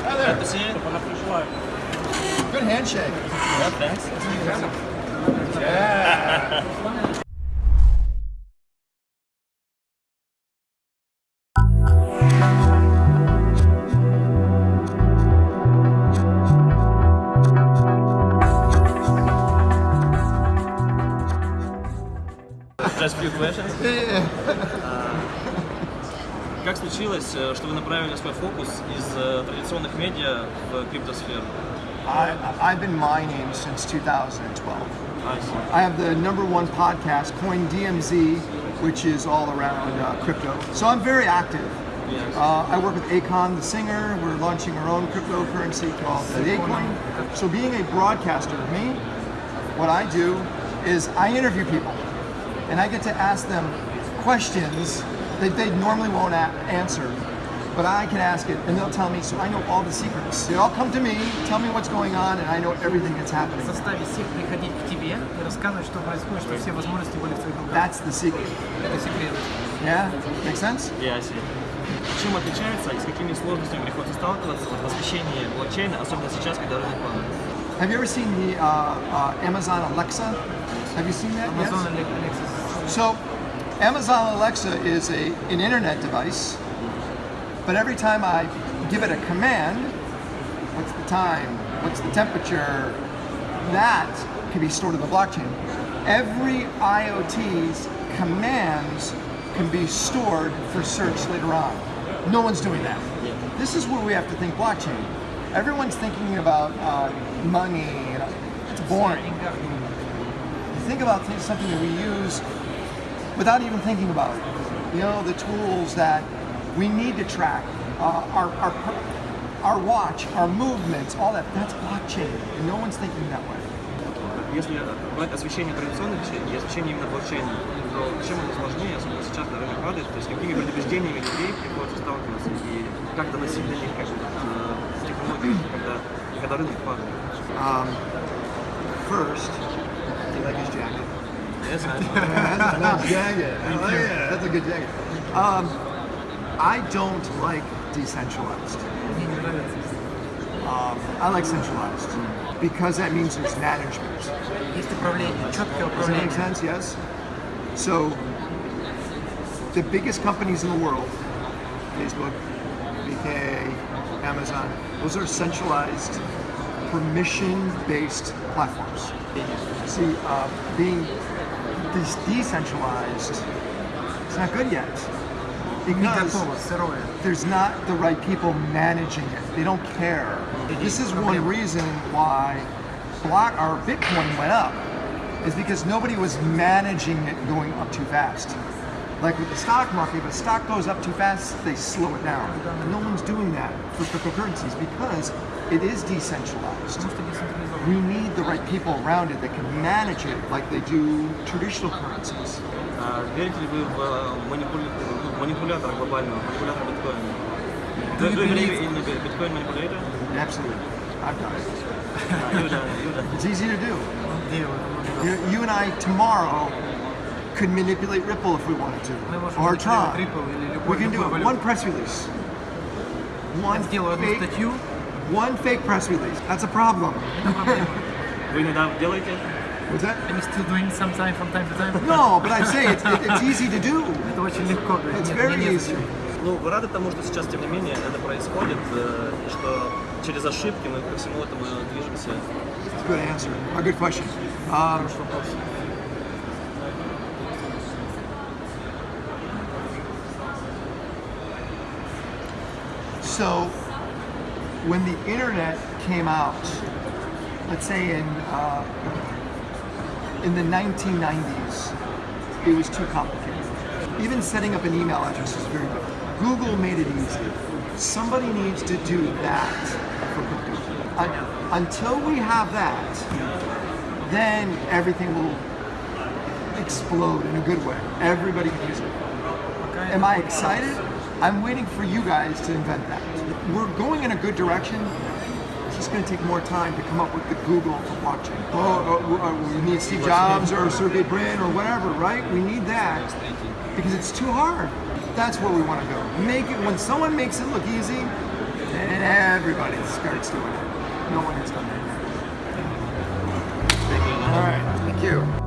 Glad to see you. Good handshake. Yeah, thanks. Yeah. Just a few questions. А, Как случилось, э, что вы направили свой фокус из э, традиционных медиа в криптосферу? I, I've been mining since 2012. I, have the number one podcast, Coin DMZ, which is all around uh, crypto. So I'm very active. Uh, I work with Akon, the singer. We're launching our own cryptocurrency called Akoin. So being a broadcaster, me, what I do is I interview people and I get to ask them questions that they normally won't a- answer. But I can ask it, and they'll tell me. So I know all the secrets. They all come to me, tell me what's going on, and I know everything that's happening. заставить всех приходить к тебе и рассказывать, что происходит, что все возможности были в твоих руках. That's the secret. Это секрет. Yeah, make sense? Yeah, I see. Чем отличается и с какими сложностями приходится сталкиваться вот, в освещении блокчейна, особенно сейчас, когда рынок падает? Have you ever seen the uh, uh, Amazon Alexa? Have you seen that? Amazon Yes? Alexis. So, Amazon Alexa is a an internet device, but every time I give it a command, what's the time? What's the temperature? That can be stored in the blockchain. Every IoT's commands can be stored for search later on. No one's doing that. This is where we have to think blockchain. Everyone's thinking about uh, money. It's boring. Think about something that we use without even thinking about it. You know, the tools that we need to track, uh, our, our, our watch, our movements, all that, that's blockchain. And no one's thinking that way. Если брать освещение традиционных вещей и освещение именно блокчейна, то чем оно сложнее, особенно сейчас, когда рынок падает, то есть с какими предубеждениями людей приходится сталкиваться и как доносить до них как бы, э, технологии, когда, когда рынок падает? Um, first, do you like his jacket? Yes, I know. that's a jacket. That's a good jacket. Um, I don't like decentralized. Um, I like centralized because that means there's management. Does that make sense? Yes. So the biggest companies in the world, Facebook, BK, Amazon, those are centralized permission-based platforms. See, uh, being is decentralized, it's not good yet. Because there's not the right people managing it. They don't care. This is one reason why block our Bitcoin went up is because nobody was managing it going up too fast Like with the stock market, if a stock goes up too fast, they slow it down. No one's doing that for cryptocurrencies because it is decentralized. Потому что децентрализовано. We need the right people around it that can manage it like they do traditional currencies. А верите ли вы в э, манипуля- ну, манипулятора глобального, манипулятора биткоина? Do you Вы- вы believe- верите in the Bitcoin manipulator? Absolutely. I've done it. А, Юля, Юля. It's easy to do. Он делает. You, you and I tomorrow could manipulate Ripple if we wanted to, Мы можем or манипулировать Tron. Ripple или We любой, can do любой it. валютой. One press release. One Я сделаю одну fake, статью, one fake press release. That's a problem. это проблема. Вы иногда делаете? What's that? I'm still doing some time from time to time. No, but I say it's, it, it's easy to do. Это очень легко. говорю. It's Нет, very мне easy. незачем. Ну, вы рады тому, что сейчас, тем не менее, это происходит, э, и что через ошибки мы ко всему этому движемся? It's a good answer. A good question. Um, So when the internet came out, let's say in uh, in the 1990s, it was too complicated. Even setting up an email address is very difficult. Google made it easy. Somebody needs to do that for Google. Uh, until we have that, then everything will explode in a good way. Everybody can use it. Am I excited? I'm waiting for you guys to invent that. We're going in a good direction. It's just going to take more time to come up with the Google for blockchain. Oh, oh, oh, oh, we need Steve Jobs or Sergey Brin or whatever, right? We need that because it's too hard. That's where we want to go. Make it when someone makes it look easy, and everybody starts doing it. No one has done that. All right. Thank you.